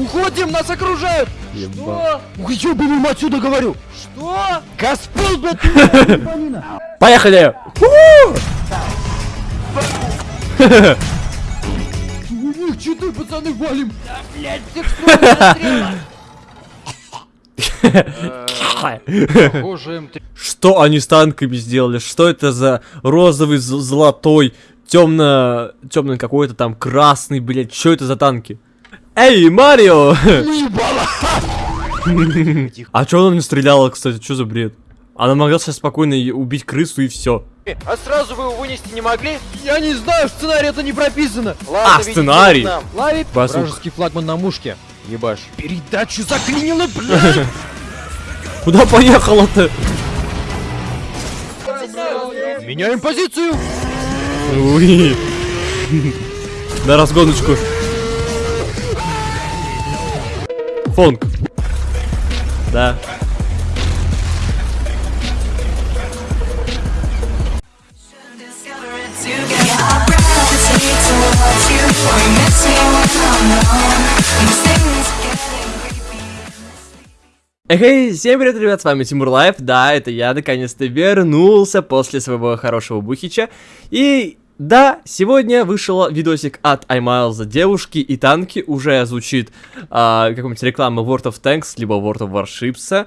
Уходим, нас окружают! Еба. Что? Ёбаный отсюда говорю! Что? Господ, блядь, Поехали! У них читы, пацаны, валим! Да, блядь, всех строим Похоже, М3. Что они с танками сделали? Что это за розовый, золотой, темно, темный какой-то там красный, блядь? Что это за танки? Эй, Марио! А чё она не стреляла, кстати? Что за бред? Она могла сейчас спокойно убить крысу и все. А сразу вы его вынести не могли? Я не знаю, в сценарии это не прописано. Ладно, А, сценарий. Ловит Базука. вражеский флагман на мушке. Ебаш. Передачу заклинило, блядь! Куда поехала-то? Меняем позицию! Уи. На разгоночку. Getting creepy. Эй, всем привет, ребят, с вами Тимур Лайф, да, это я наконец-то вернулся после своего хорошего бухича, и да, сегодня вышел видосик от iMiles девушки и танки, уже звучит а, какая-нибудь реклама World of Tanks, либо World of Warships,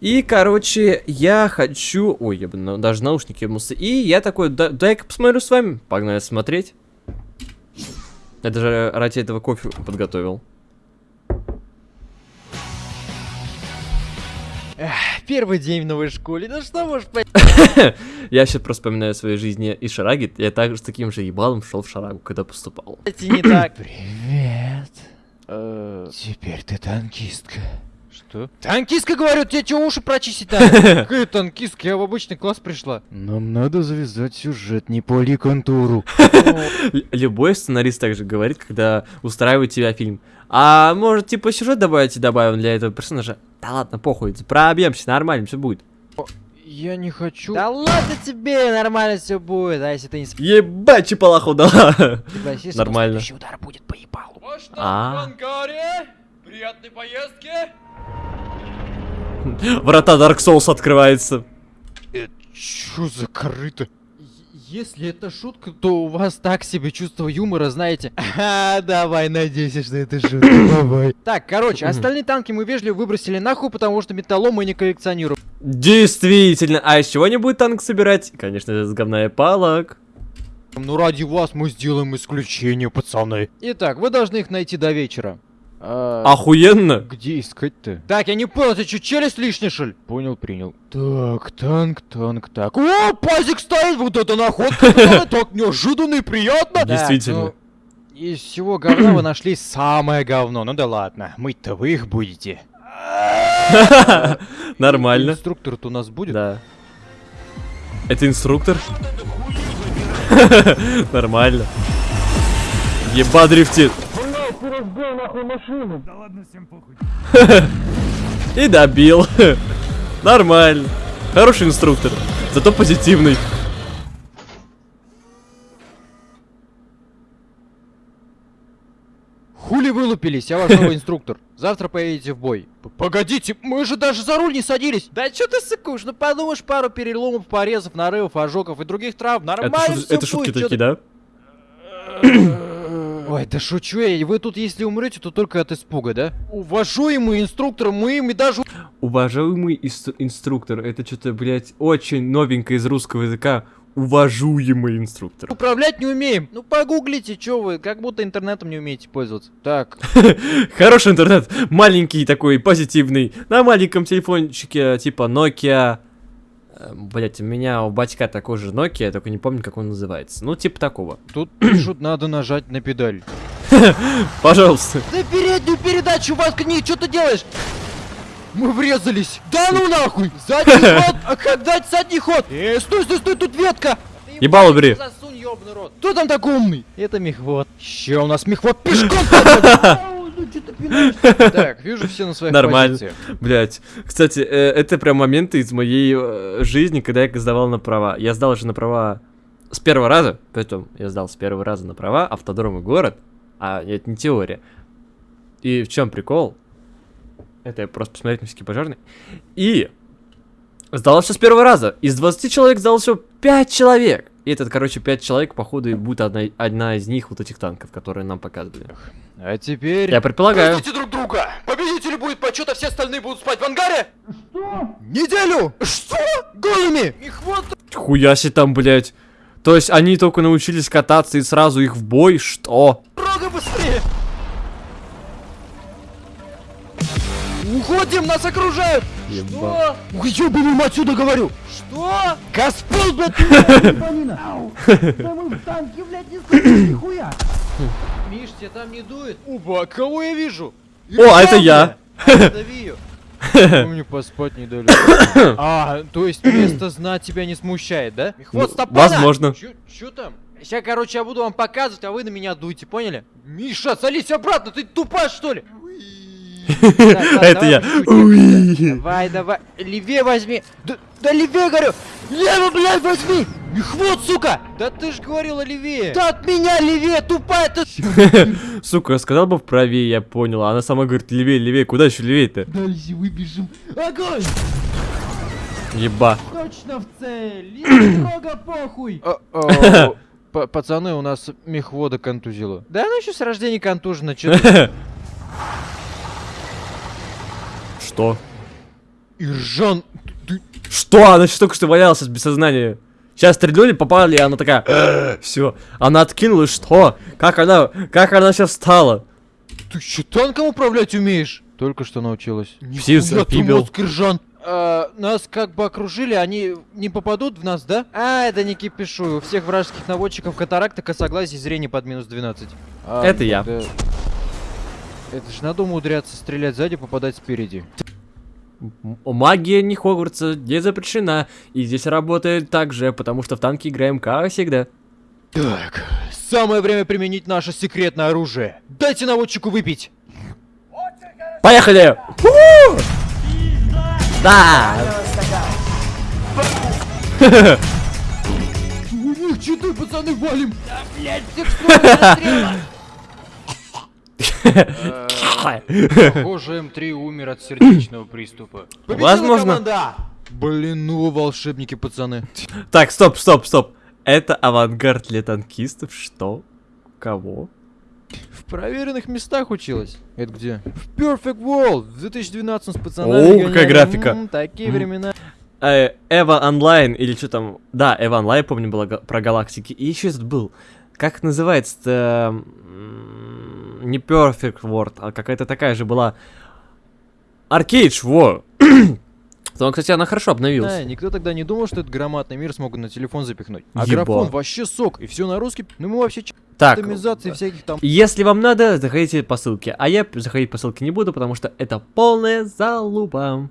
и, короче, я хочу... Ой, я бы на- даже наушники ебнулся. И я такой, да, дай-ка посмотрю с вами. Погнали смотреть. Я даже ради этого кофе подготовил. Первый день в новой школе, ну что можешь понять? Я сейчас просто вспоминаю в своей жизни и Шараги. Я также с таким же ебалом шел в Шарагу, когда поступал. не так. Привет. Э, Теперь ты танкистка. Что? Танкистка, говорю, тебе что, уши прочистить надо? Какая танкистка, я в обычный класс пришла. Нам надо завязать сюжет не по ликонтуру. Л- Любой сценарист также говорит, когда устраивает тебя фильм. А может, типа, сюжет добавить и добавим для этого персонажа? Да ладно, похуй, пробьемся, нормально, все будет. Я не хочу. Да ладно тебе, нормально все будет, а если ты не Ебать, чипалаху дала. согласишься, Нормально. следующий удар будет по ебалу. А. Приятной поездки! Врата Dark Souls открывается. Чё за корыто? Если это шутка, то у вас так себе чувство юмора, знаете. А, давай, надейся, что это шутка. Давай. Так, короче, остальные танки мы вежливо выбросили нахуй, потому что металлом мы не коллекционируем. Действительно. А из чего не будет танк собирать? Конечно, из говна и палок. Ну ради вас мы сделаем исключение, пацаны. Итак, вы должны их найти до вечера. А, Охуенно. Где искать-то? Так, я не понял, ты что, челюсть лишняя, что ли? Понял, принял. Так, танк, танк, так. О, пазик стоит, вот это находка, так неожиданно и приятно. Действительно. ну, из всего говна вы нашли самое говно. Ну да ладно, мыть-то вы их будете. Нормально. Инструктор-то у нас будет? Да. Это инструктор? Нормально. Еба дрифтит. И добил. Нормально. Хороший инструктор. Зато позитивный. Хули вылупились, я ваш новый инструктор. Завтра поедете в бой. П- Погодите, мы же даже за руль не садились. Да что ты сыкуешь, ну подумаешь, пару переломов, порезов, нарывов, ожогов и других травм. Это, Нормально шут- всё это шутки будет, такие, да? Ой, да шучу я, и вы тут если умрете, то только от испуга, да? Уважаемый инструктор, мы ими даже... Уважаемый инструктор. Это что-то, блядь, очень новенькое из русского языка. Уважаемый инструктор. Управлять не умеем. Ну погуглите, чё вы, как будто интернетом не умеете пользоваться. Так, Хороший интернет. Маленький такой, позитивный. На маленьком телефончике, типа Nokia. Блять, у меня у батька такой же Nokia, я только не помню, как он называется. Ну, типа такого. тут пишут, надо нажать на педаль. Пожалуйста. Да переднюю передачу, не, что ты делаешь? Мы врезались. Да ну нахуй! Задний ход! А как дать задний ход? Э, стой, стой, стой, тут ветка! Ебало бери. Засунь, ёбаный рот. Кто там такой умный? Это мехвод. Ще у нас мехвод пешком ну? Так, вижу все на своих Нормально. позициях. Блять. Кстати, э, это прям моменты из моей э, жизни, когда я сдавал на права. Я сдал же на права с первого раза. Притом, я сдал с первого раза на права, автодром и город. А это не теория. И в чем прикол? Это я просто посмотреть на всякий пожарный. И сдалось все с первого раза. Из 20 человек сдалось всего 5 человек. И этот, короче, 5 человек, походу, и будет одна, одна из них вот этих танков, которые нам показывали. А теперь... Я предполагаю. Простите друг друга! Победителю будет почет, а все остальные будут спать в ангаре! Что? Неделю! Что? Голыми! Их вот... Хуя себе там, блядь. То есть они только научились кататься и сразу их в бой? Что? Рога быстрее! Уходим, нас окружают! Еба. Уебаным отсюда говорю! Что? Госпол, блядь! Миш, тебе там не дует? Уба, кого я вижу? О, а это я. Дави ее. Мне поспать не дали. А, то есть место знать тебя не смущает, да? Вот, Ну, стопана! возможно. Чё, там? Сейчас, короче, я буду вам показывать, а вы на меня дуйте, поняли? Миша, садись обратно, ты тупая, что ли? Это я. Давай, давай, левее возьми. Да, левее, говорю. Лево, блядь, возьми. Их вот, сука. Да ты ж говорила левее. Да от меня левее, тупая ты. Сука, сказал бы правее, я понял. Она сама говорит, левее, левее. Куда еще левее-то? Дальше выбежим. Огонь! Еба. Точно в цель. Строго похуй. Пацаны, у нас мехвода контузило. Да она еще с рождения контужена, че Что? Иржан, ты... Что? Она еще только что валялась без сознания. Сейчас стрельнули, попали, и она такая... Все. Она откинулась, что? Как она... Как она сейчас встала? Ты че танком управлять умеешь? Только что научилась. Нихуя ты мозг, Иржан. А, нас как бы окружили, они не попадут в нас, да? А, это не кипишу. У всех вражеских наводчиков катаракта, косоглазие, зрение под минус 12. А, Это я. тогда- Это ж надо умудряться стрелять сзади, попадать спереди. Магия не Хогвартса не запрещена. И здесь работает так же, потому что в танки играем как всегда. Так, самое время применить наше секретное оружие. Дайте наводчику выпить. Поехали! У! Да! У них читы, пацаны, валим. Да, блядь, всех Похоже, М3 умер от сердечного приступа. Возможно. Блин, ну волшебники, пацаны. Так, стоп, стоп, стоп. Это авангард для танкистов? Что? Кого? В проверенных местах училась. Это где? В Perfect World в 2012 с пацанами. О, какая графика. М, такие времена. Э, Эва онлайн или что там? Да, Эва онлайн, помню, была про галактики. И еще этот был. Как называется-то? Не Perfect World, а какая-то такая же была. Аркейдж, во! Там, кстати, она хорошо обновилась. Да, никто тогда не думал, что этот громадный мир смогут на телефон запихнуть. А Еба. графон вообще сок. И все на русский. Ну мы вообще Так, всяких там. если вам надо, заходите по ссылке. А я заходить по ссылке не буду, потому что это полная залупа.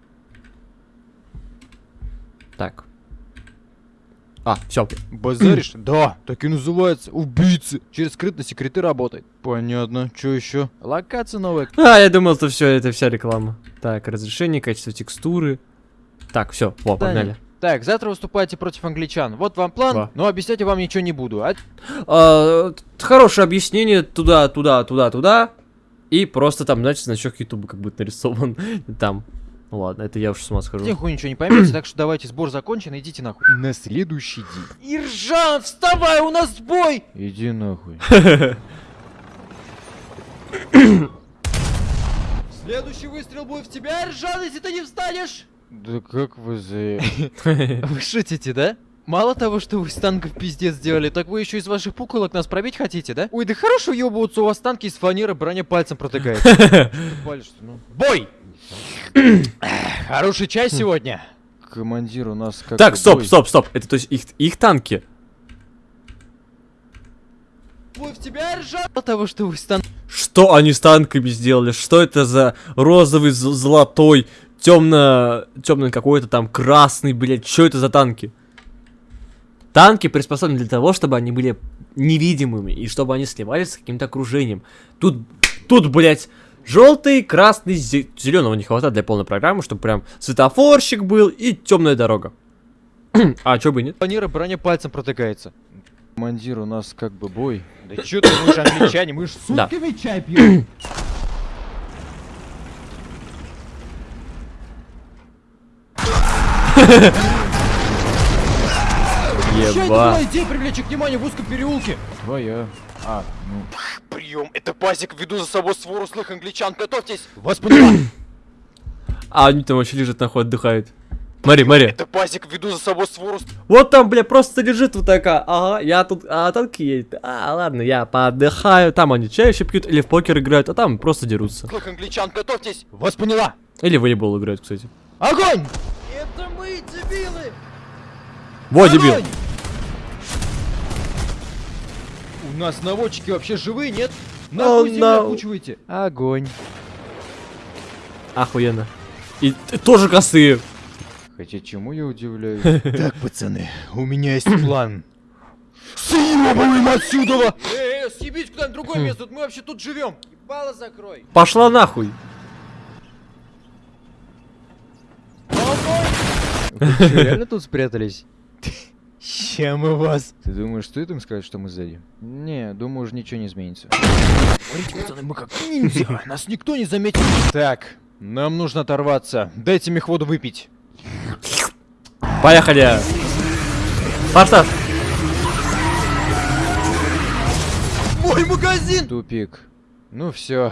Так. А, все. Базаришь? да, так и называется. Убийцы. Через скрытность секреты работает. Понятно. Что еще? Локация новая. А, я думал, что все, это вся реклама. Так, разрешение, качество текстуры. Так, все, во, погнали. Так, завтра выступаете против англичан. Вот вам план, Да. но объяснять я вам ничего не буду. А А, хорошее объяснение туда, туда, туда, туда. И просто там, значит, значок Ютуба как будет нарисован там. Ну ладно, это я уж с ума схожу. Нихуя ничего не поймете, так что давайте сбор закончен, идите нахуй. На следующий день. Иржан, вставай, у нас бой! Иди нахуй. Следующий выстрел будет в тебя, Иржан, если ты не встанешь! Да как вы за... Вы шутите, да? Мало того, что вы с танков пиздец сделали, так вы еще из ваших пуколок нас пробить хотите, да? Ой, да хорошо ебываться, у вас танки из фанеры, броня пальцем протыкает. Ну. Бой! Хороший чай сегодня. Командир, у нас как Так, стоп, стоп, стоп. Это то есть их, их танки. Бой в тебя! Мало того, что вы с Что они с танками сделали? Что это за розовый, золотой, темно, темный какой-то там красный, блядь? Что это за танки? Танки приспособлены для того, чтобы они были невидимыми и чтобы они сливались с каким-то окружением. Тут, тут, блядь, Желтый, красный, зеленого не хватает для полной программы, чтобы прям светофорщик был и темная дорога. а чё бы нет? Планира броня пальцем протыкается. Командир, у нас как бы бой. Да чё ты, мы же англичане, мы же сутками да. чай пьем. Еба. идея привлечь их внимание в узком переулке? Твоя. А, ну... Прием, это пазик, веду за собой свору злых англичан, готовьтесь! Вас поняла! А они там вообще лежат нахуй, отдыхают. Смотри, смотри. Это пазик, веду за собой свору... Вот там, бля, просто лежит вот такая. Ага, я тут, а танки едет. А, ладно, я поотдыхаю. Там они чай еще пьют или в покер играют, а там просто дерутся. Злых англичан, готовьтесь! Вас поняла! Или в волейбол играют, кстати. Огонь! Это мы, дебилы! Во, дебил. У нас наводчики вообще живые, нет? Oh, Нахуй землю no. окучиваете? Огонь. Охуенно. И т- тоже косые. Хотя чему я удивляюсь? Так, пацаны, у меня есть план. Съебываем отсюда! Эй, съебись куда-нибудь другое место, мы вообще тут живем. Ебало закрой. Пошла нахуй. Вы реально тут спрятались? Ща мы вас. Ты думаешь, стоит им сказать, что мы сзади? Не, думаю, уже ничего не изменится. Смотрите, пацаны, мы как ниндзя. Нас никто не заметит. Так, нам нужно оторваться. Дайте мне воду выпить. Поехали. Форсаж. Мой магазин! Тупик. Ну все.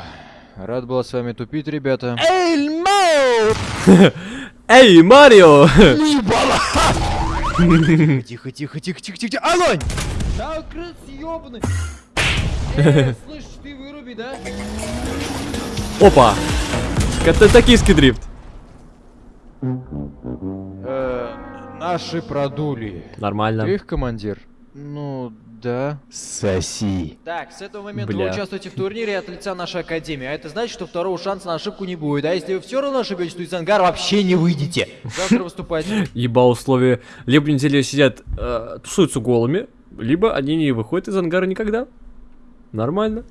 Рад был с вами тупить, ребята. Эй, Мау! Эй, Марио. Тихо, тихо, тихо, тихо, тихо, тихо. Огонь! Да, крыс ёбаный. Слышь, ты выруби, да? Опа. Это токийский дрифт. Э, наши продули. Ты Нормально. их командир? Ну, да. Соси. Так, с этого момента Бля. вы участвуете в турнире от лица нашей академии, а это значит, что второго шанса на ошибку не будет. А если вы все равно ошибетесь, то из ангара вообще не выйдете. Завтра выступайте. Еба условия. Либо неделю сидят, э, тусуются голыми, либо они не выходят из ангара никогда. Нормально.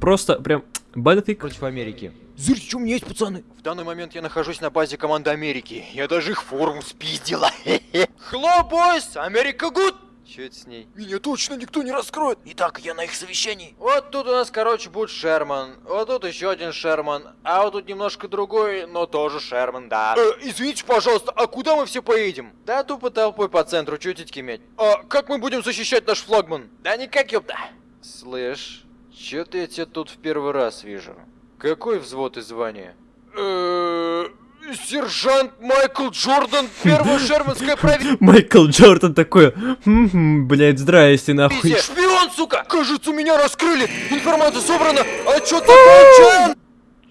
Просто прям бенефик. Против Америки. Знаете, что у меня есть, пацаны? В данный момент я нахожусь на базе команды Америки. Я даже их форму спиздила. Hello, boys! Америка good! Че это с ней? Меня точно никто не раскроет. Итак, я на их совещании. Вот тут у нас, короче, будет Шерман. Вот тут еще один Шерман. А вот тут немножко другой, но тоже Шерман, да. Э, извините, пожалуйста, а куда мы все поедем? Да тупо толпой по центру, чё титьки мять? А как мы будем защищать наш флагман? Да никак, ёпта. Слышь, чё-то я тебя тут в первый раз вижу. Какой взвод и звание? Э, Сержант Майкл Джордан, первая шерманская провинция. Майкл Джордан такой, «Мгм, блядь, здрасте нахуй. Шпион, сука! Кажется, меня раскрыли! Информация собрана! Отчет закончен!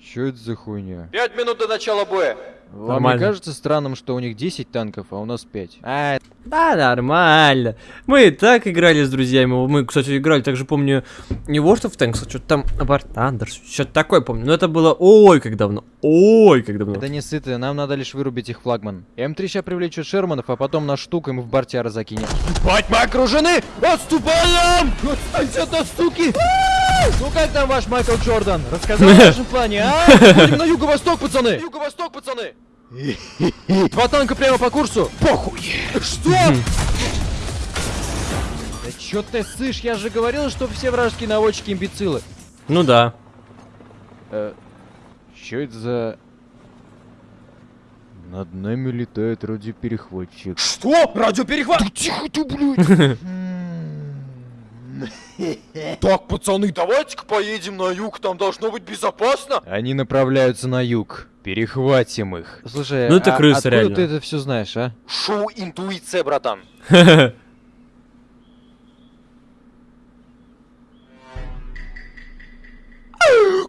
Чё это за хуйня? Пять минут до начала боя. Вам Нормально. не кажется странным, что у них 10 танков, а у нас 5? А, Да, нормально. Мы и так играли с друзьями. Мы, кстати, играли, также помню, не World of Tanks, а что-то там War Thunder, что-то такое помню. Но это было ой, как давно. Ой, как давно. Да не сыты, нам надо лишь вырубить их флагман. М3 сейчас привлечет Шерманов, а потом наш штук им в бортяра закинет. Бать, мы окружены! Отступаем! Отстаньте от нас, суки! Ну как там ваш Майкл Джордан? Рассказал о вашем плане, а? Будем на юго-восток, пацаны! Юго-восток, пацаны! Два танка прямо по курсу! Похуй! Что? Да чё ты сышь? Я же говорил, что все вражеские наводчики имбецилы. Ну да. Э, чё это за... Над нами летает радиоперехватчик. Что? Радиоперехват? Да тихо ты, блядь! Так, пацаны, давайте-ка поедем на юг, там должно быть безопасно. Они направляются на юг. Перехватим их. Слушай, Ну это а крысы, откуда реально. ты это все знаешь, а? Шоу интуиция, братан.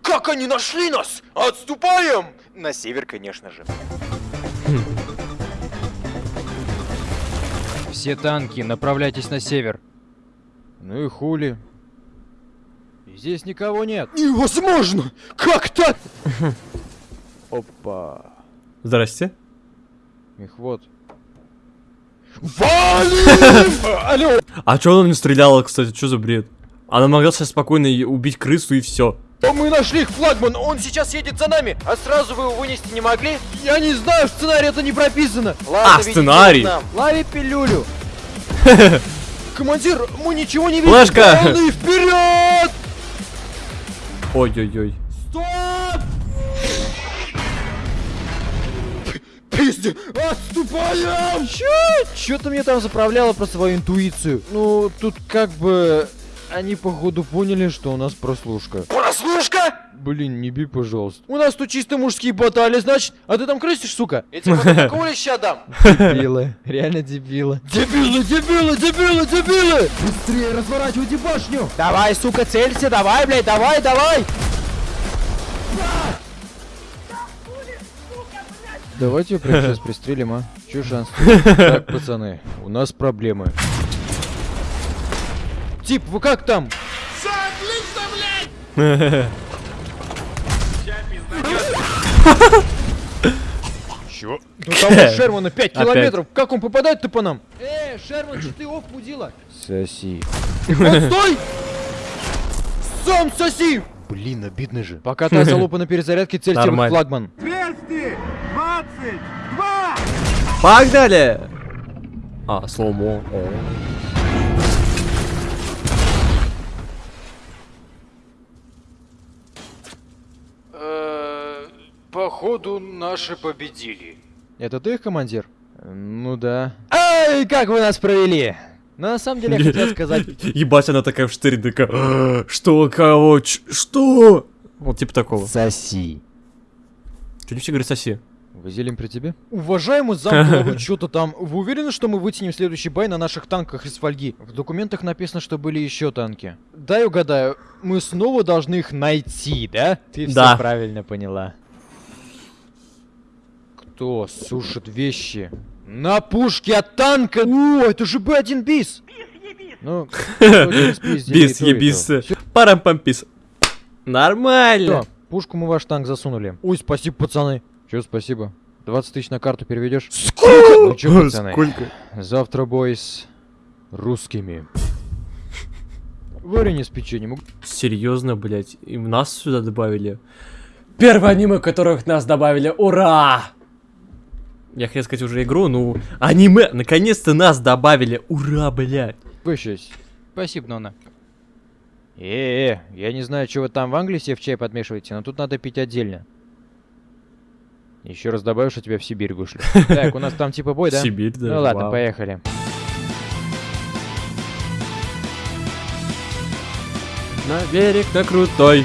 Как они нашли нас? Отступаем! На север, конечно же. Все танки, направляйтесь на север. Ну и хули. Здесь никого нет. Невозможно! Как так? Опа. Здрасте. Их вот. Алло! А чё она не стреляла, кстати, что за бред? Она могла сейчас спокойно убить крысу и все. Мы нашли их флагман, он сейчас едет за нами. А сразу вы его вынести не могли? Я не знаю, в сценарии это не прописано. Ладно, А, сценарий. Лови пилюлю. Командир, мы ничего не видим. Флешка! Вперед! Ой-ой-ой. Стоп! пизде! Отступаем! Чё? Чё ты мне там заправляла про свою интуицию? Ну, тут как бы... Они, походу, поняли, что у нас прослушка. Прослушка? Блин, не бей, пожалуйста. У нас тут чисто мужские баталии, значит. А ты там крысишь, сука? Я тебе такого леща дам. Дебилы. Реально дебилы. Дебилы, дебилы, дебилы, дебилы! Быстрее разворачивайте башню! Давай, сука, целься, давай, блядь, давай, давай. Давайте ее прямо сейчас пристрелим, а? Че шанс? Так, пацаны, у нас проблемы. Тип, вы как там? Чё? Ну там у Шермана 5 Опять. километров. Как он попадает-то по нам? Э, Шерман, что ты оф мудила? Соси. Вот стой! Сам соси! Блин, обидно же. Пока та залупа на перезарядке, цель тем флагман. Погнали! А, слоумо. О. Походу, наши победили. Это ты их командир? Ну да. Ай, как вы нас провели? Но на самом деле я хотел сказать... Ебать, она такая в штыре, такая, «А, что, кого, что? Вот типа такого. Соси. Что не все говорят соси? Вазелин при тебе? Уважаемый зам, вы что-то там, вы уверены, что мы вытянем следующий бай на наших танках из фольги? В документах написано, что были еще танки. Дай угадаю, мы снова должны их найти, да? Ты все правильно поняла. Кто сушит вещи? На пушке от танка! О, это же Б1 бис! Ну, Бис, ебис. Всё, Парам-пампис. Нормально. пушку мы ваш танк засунули. Ой, спасибо, пацаны. Че, спасибо? 20 тысяч на карту переведешь? Сколько? Ну чё, пацаны? Сколько? Завтра бой с русскими. Варенье с печеньем. Серьезно, блять, и нас сюда добавили. Первое аниме, которых нас добавили, ура! Я хотел сказать уже игру, ну, аниме, наконец-то нас добавили, ура, блядь. Угощайся. Спасибо, Нона. Э-э, я не знаю, вы там в Англии себе в чай подмешиваете, но тут надо пить отдельно. Еще раз добавишь, что тебя в Сибирь вышлю. Так, у нас там типа бой, да? Сибирь, да. Ну ладно, вау. поехали. На берег, на крутой.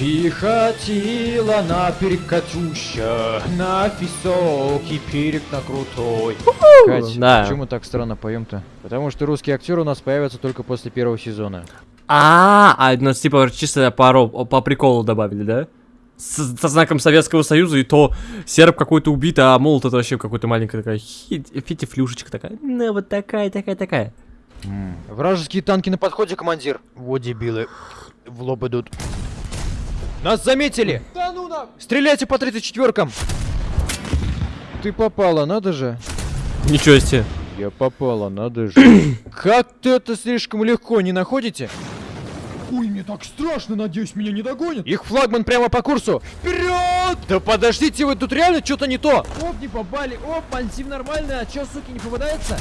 И хотела на берег Катюша, на высокий берег на крутой. Кать, да. почему так странно поем-то? Потому что русские актеры у нас появятся только после первого сезона. А, а, ну, типа, чисто по, по приколу добавили, да? С- со знаком Советского Союза, и то серб какой-то убит, а молот это вообще какой-то маленькая такая фитифлюшечка такая. Ну, вот такая, такая, такая. Вражеские танки на подходе, командир. Вот дебилы. В лоб идут. Нас заметили! Да ну на! Стреляйте по 34-кам! Ты попала, надо же. Ничего себе. Я попала, надо же. Как-то это слишком легко, не находите? Ой, мне так страшно, надеюсь, меня не догонят. Их флагман прямо по курсу. Вперед! Да подождите, вы тут реально что-то не то. Оп, не попали. Оп, мальтив нормально. А чё, суки, не попадается?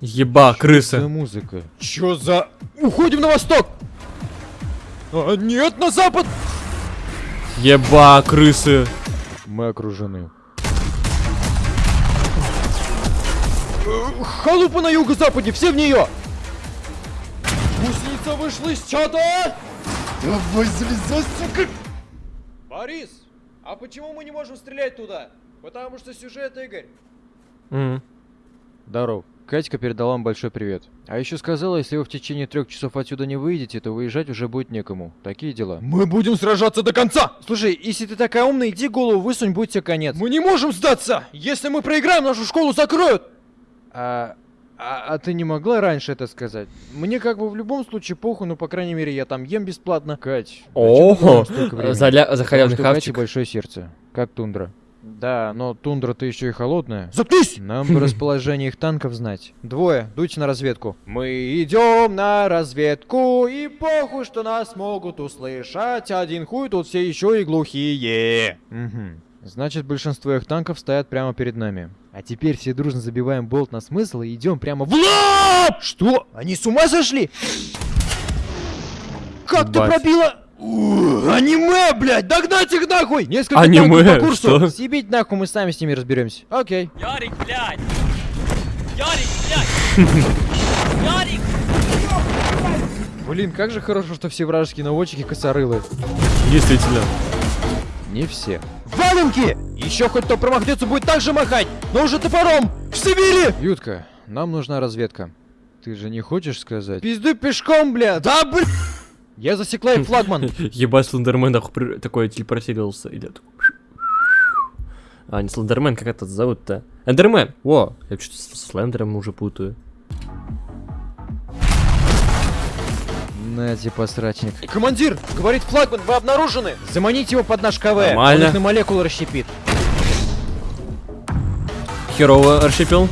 Еба, За крыса. музыка. Чё за... Уходим на восток! А, нет, на запад! Еба, крысы. Мы окружены. Э, Халупа на юго-западе, все в нее! Гусеница вышла из чата! Давай залезай, сука! Борис, а почему мы не можем стрелять туда? Потому что сюжет, Игорь. М. Здоров. Катька передала вам большой привет. А еще сказала, если вы в течение трех часов отсюда не выйдете, то выезжать уже будет некому. Такие дела. Мы будем сражаться до конца! Слушай, если ты такая умная, иди голову высунь, будь тебе конец. Мы не можем сдаться! Если мы проиграем, нашу школу закроют! А, а, а ты не могла раньше это сказать? Мне как бы в любом случае похуй, но по крайней мере я там ем бесплатно. Кать, говоришь столько времени? за, за халявный хавчик. большое сердце, как тундра. Да, но тундра-то еще и холодная. Заткнись! Нам бы расположение их танков знать. Двое, дуйте на разведку. Мы идем на разведку, и похуй, что нас могут услышать. Один хуй тут все еще и глухие. Угу. Значит, большинство их танков стоят прямо перед нами. А теперь все дружно забиваем болт на смысл и идем прямо в лоб! Что? Они с ума сошли? Как ты Ебать. пробила? Аниме, блядь! Догнать их нахуй! Несколько Аниме, по курсу! что? Съебить нахуй, мы сами с ними разберемся. Окей. Ярик, блядь! Ярик, блядь! Ярик! Блин, как же хорошо, что все вражеские наводчики косорылы. Действительно. Не все. Валенки! Еще хоть кто промахнется, будет так же махать, но уже топором! В Сибири! Ютка, нам нужна разведка. Ты же не хочешь сказать? Пизду пешком, бля! Да, бля! Я засекла и флагман. Ебать, Слендермен такой телепортировался. Идет. А, не Слендермен, как этот зовут-то? Эндермен! Во! Я что-то с Слендером уже путаю. Нате, посрачник. Командир, говорит флагман, вы обнаружены! Заманите его под наш КВ. Нормально. Он их на молекулы расщепит. Херово расщепил.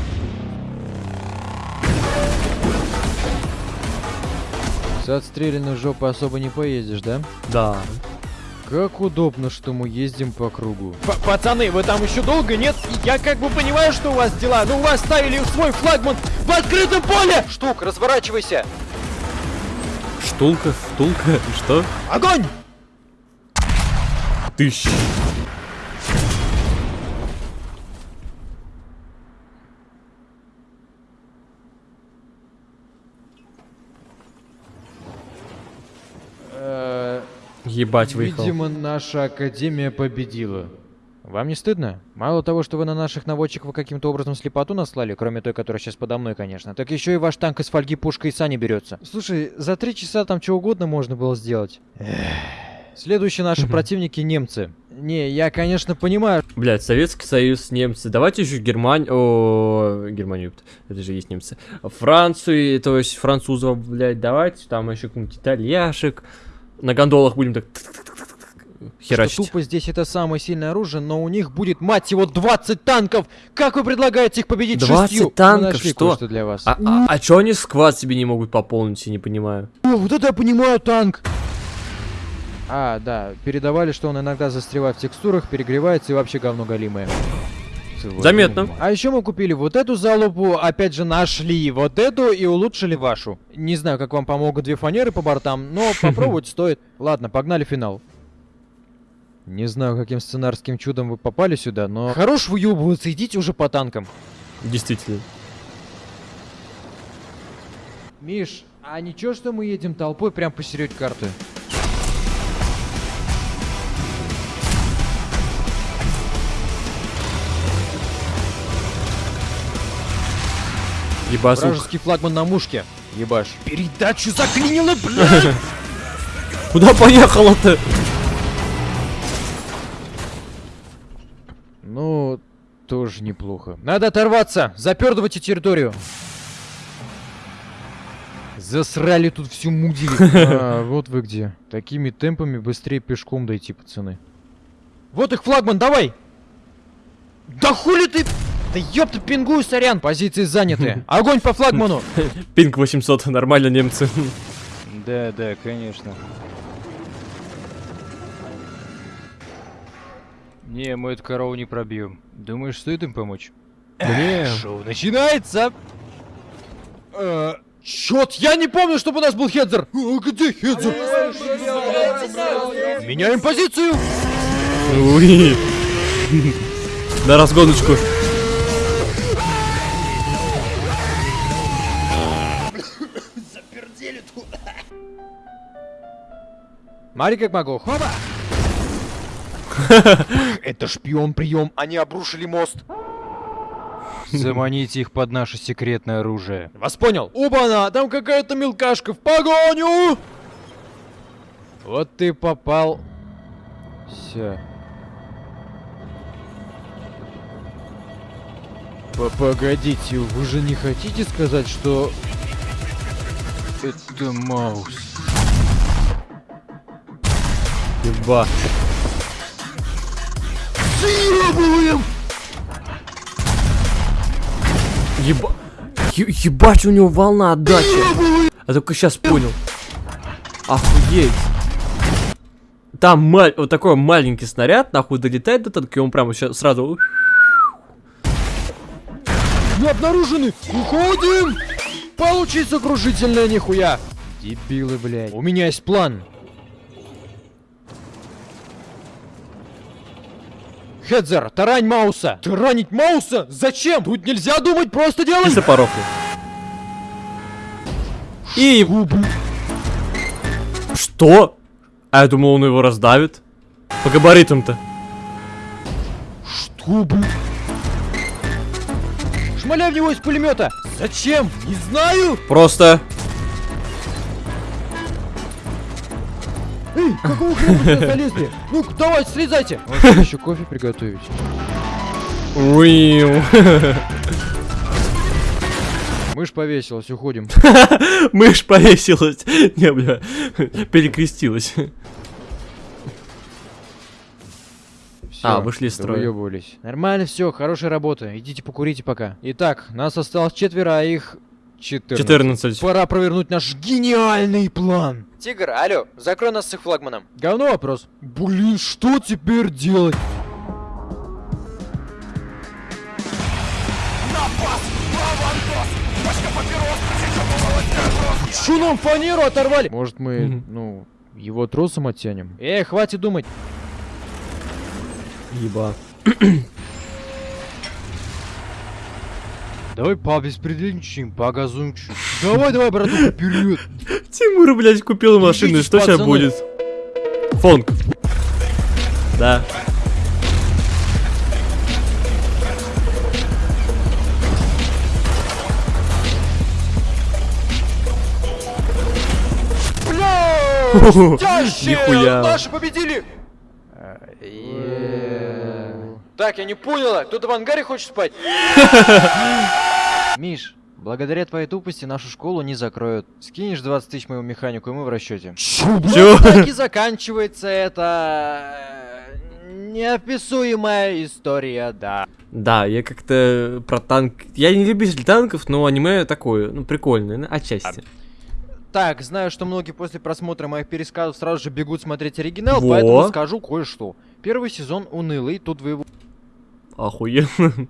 С отстрелянной жопы особо не поедешь, да? Да. Как удобно, что мы ездим по кругу. пацаны, вы там еще долго, нет? Я как бы понимаю, что у вас дела, но у вас ставили свой флагман в открытом поле! Штук, разворачивайся! Штулка, штулка, и что? Огонь! Тыщ. Ебать, выехал. Видимо, наша академия победила. Вам не стыдно? Мало того, что вы на наших наводчиков каким-то образом слепоту наслали, кроме той, которая сейчас подо мной, конечно, так еще и ваш танк из фольги пушкой и сани берется. Слушай, за три часа там чего угодно можно было сделать. Следующие наши противники немцы. Не, я, конечно, понимаю. Блять, Советский Союз, немцы. Давайте еще Германию. О, Германию, это же есть немцы. Францию, то есть французов, блять, давайте. Там еще какой-нибудь итальяшек. На гондолах будем так Что херачить. тупо здесь это самое сильное оружие, но у них будет, мать его, 20 танков! Как вы предлагаете их победить 20 шестью? Мы танков? Что? кое-что для вас. А, а, а чё они сквад себе не могут пополнить, я не понимаю. О, вот это я понимаю, танк! А, да, передавали, что он иногда застревает в текстурах, перегревается и вообще говно голимое. Заметно. А еще мы купили вот эту залупу, опять же нашли вот эту и улучшили вашу. Не знаю, как вам помогут две фанеры по бортам, но попробовать стоит. Ладно, погнали финал. Не знаю, каким сценарским чудом вы попали сюда, но... Хорош выебываться, идите уже по танкам. Действительно. Миш, а ничего, что мы едем толпой прям посередь карты? Ебасух. Вражеский флагман на мушке. Ебаш. Передачу заклинило, блядь! Куда поехала-то? Ну, тоже неплохо. Надо оторваться! Запердывайте территорию! Засрали тут всю мудили. А, вот вы где. Такими темпами быстрее пешком дойти, пацаны. Вот их флагман, давай! Да хули ты... Да ёпта, пингую, сорян! Позиции заняты. Огонь по флагману! Пинг 800, нормально немцы. Да, да, конечно. Не, мы эту корову не пробьем. Думаешь, стоит им помочь? Не. Шоу начинается! Э, Чёт, я не помню, чтобы у нас был Хедзер! А, где Хедзер? Меняем позицию! Уи. На разгоночку. Смотри, как могу. Хоба! Это шпион прием, они обрушили мост. Заманите их под наше секретное оружие. Вас понял? Оба-на, там какая-то мелкашка в погоню! Вот ты попал. Все. Погодите, вы же не хотите сказать, что... Это Маус. Еба. Еба... Е- ебать, у него волна отдачи. Я только сейчас понял. Охуеть. Там маль- вот такой маленький снаряд, нахуй долетает до танка, и он прямо сейчас сразу... Мы обнаружены! Уходим! Получится крушительная нихуя. Дебилы, блядь. У меня есть план. Хедзер, тарань Мауса! Таранить Мауса? Зачем? Тут нельзя думать, просто делай! И запорохли. И... Что? А я думал, он его раздавит. По габаритам-то. Что, блин? Шмаляй в него из пулемета! Зачем? Не знаю! Просто... Эй, какого хрена залезли? Ну, давайте, слезайте! еще кофе приготовить. Уиу. Мышь повесилась, уходим. Мышь повесилась. Не, бля. Перекрестилась. А, вышли из строя. Выебывались. Нормально все, хорошая работа. Идите покурите пока. Итак, нас осталось четверо, а их 14. 14. Пора провернуть наш гениальный план. Тигр, алло, закрой нас с их флагманом. Говно вопрос. Блин, что теперь делать? Что нам фанеру оторвали? Может мы, ну, его тросом оттянем? Эй, хватит думать. Еба. Давай побеспределничаем, погазуем чуть. Давай, давай, братуха, вперед. Тимур, блядь, купил машину. Что сейчас будет? Фонг. Да. Нихуя. Наши победили! Так, я не поняла, кто-то в ангаре хочет спать? Миш, благодаря твоей тупости нашу школу не закроют. Скинешь 20 тысяч моему механику, и мы в расчете. Чё? Так и заканчивается эта э, неописуемая история, да. Да, я как-то про танк... Я не любитель танков, но аниме такое, ну, прикольное, ну, отчасти. Так, знаю, что многие после просмотра моих пересказов сразу же бегут смотреть оригинал, Во. поэтому скажу кое-что. Первый сезон унылый, тут вы его Охуенно.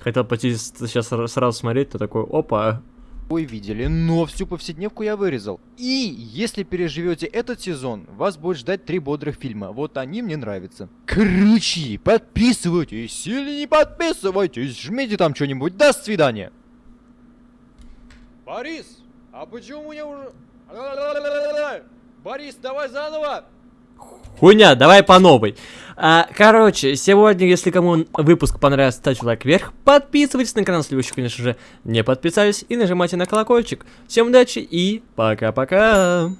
Хотел пойти сейчас сра- сразу смотреть, то такой, опа. Ой, видели, но всю повседневку я вырезал. И если переживете этот сезон, вас будет ждать три бодрых фильма. Вот они мне нравятся. Короче, подписывайтесь или не подписывайтесь, жмите там что-нибудь. До свидания. Борис, а почему мне уже... Борис, давай заново. Хуйня, давай по новой. А, короче, сегодня, если кому выпуск понравился, ставьте лайк вверх, подписывайтесь на канал, если вы еще, конечно же, не подписались, и нажимайте на колокольчик. Всем удачи и пока-пока.